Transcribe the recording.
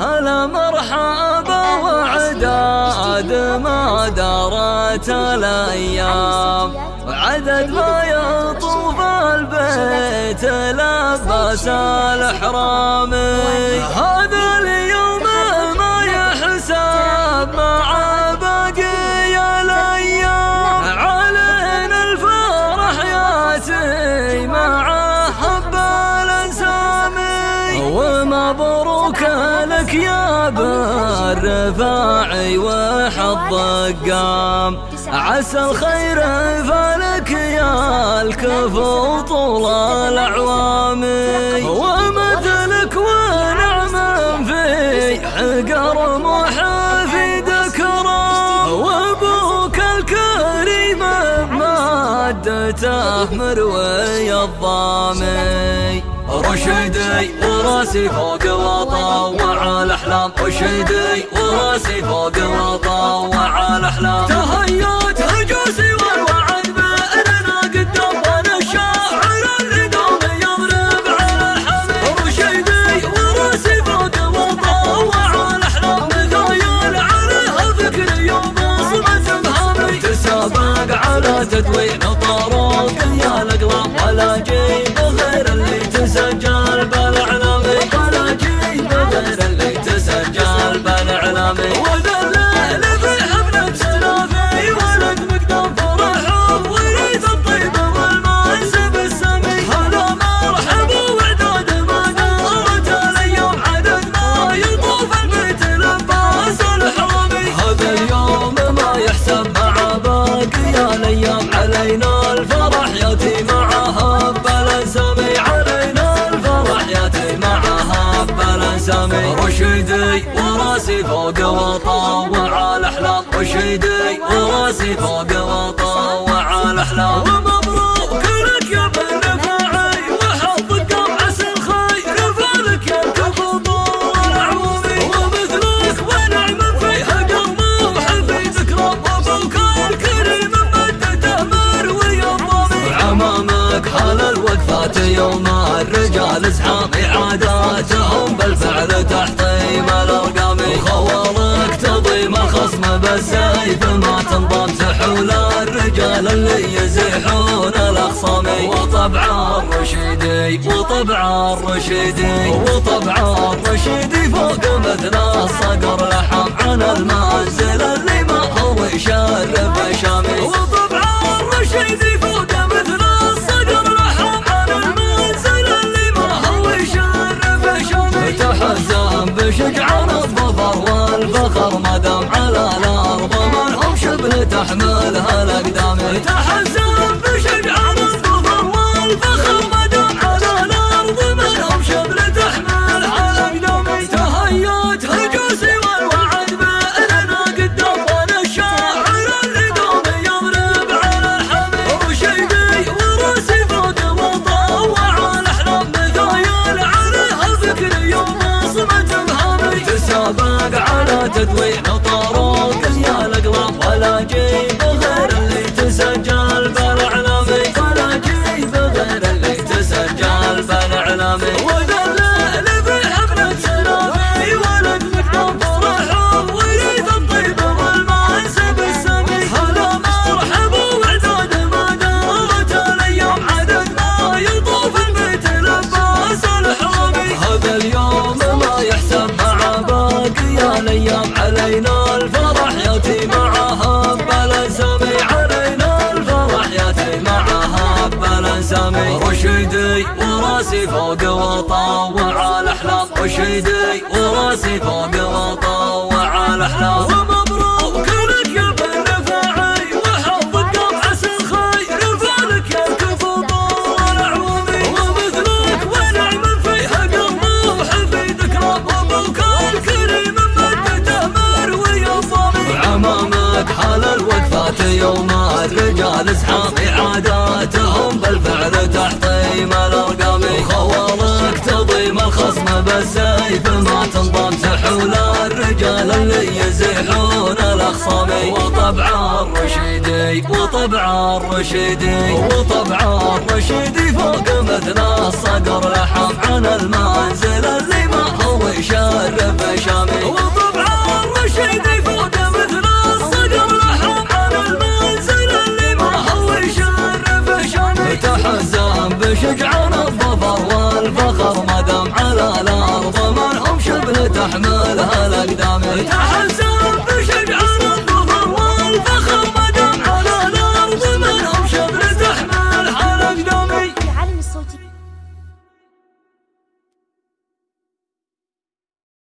هلا مرحبا وعداد ما دارت الأيام. وعدد ما يطوف البيت لباس الإحرام. هذا ومبروك لك يا بالرفاعي وحظ القام عسى الخير فلك يا الكفو طول الاعوام ومثلك ونعم في حقر محافي ذكرى وابوك الكريم مادته مروي الضامي رشدي وراسي فوق وطوع الأحلام. رشدي وراسي فوق وطوع الأحلام. تهيأت هجوسي والوعد بأننا قدام. وأنا الشاعر اللي دوم يضرب على الحميد. رشدي وراسي فوق وطوع الأحلام. مثايل عليها فكري وبصمة بهامي. تسابق على تدوين فوق وطوع الاحلام رشدي وراسي فوق وطوع الاحلام ومبروك لك يا بن رفاعي وحظك عسى الخير فلك يا الكفو طول العمومي ومثلك ونعم فيها قوم وحفي ذكرى وابوك الكريم مدته مروي الضامي وعمامك حال الوقفات يوم الرجال زحام عاداتهم بالفعل تحطيم الارقام وخوالك تضيم بالسيف ما تنضم سحول الرجال اللي يزيحون الأخصام. وطبع الرشيدي وطبع الرشيدي وطبع الرشيدي فوق مثل الصقر. لحم عن المنزل اللي ما هو يشرف شامي. وطبع الرشيدي فوق مثل الصقر. لحم المنزل اللي ما هو يشرف تحزم بشجعان والفخر تحملها الاقدام تحزم بشجعان الظفر والفخر مدام على الأرض من هم شبه تحملها الاقدام تهيأت هجوسي والوعد بأننا قدام وأنا الشاعر اللي دوم يضرب على الحميد. رشيدي وراسي فوق وطوع الأحلام مثايل عليها فكري وبصمة بهامي. تسابق على تدوين بلسامي رشدي وراسي فوق وطوع الأحلام. رشدي وراسي فوق وطوع الأحلام. ومبروك لك يا بن رفاعي وحظك الخير. يا ومثلك ونعم الكريم مدته مروي بالسيف ما تنضم سحول الرجال اللي يزيحون الاخصامي وطبع الرشيدي وطبع الرشيدي وطبع الرشيدي فوق مثل الصقر. لحم عن المنزل اللي ما هو يشرف شامي. وطبع الرشيدي فوق مثل الصقر. لحم عن المنزل اللي ما هو يشرف شامي. تحزن بشجعة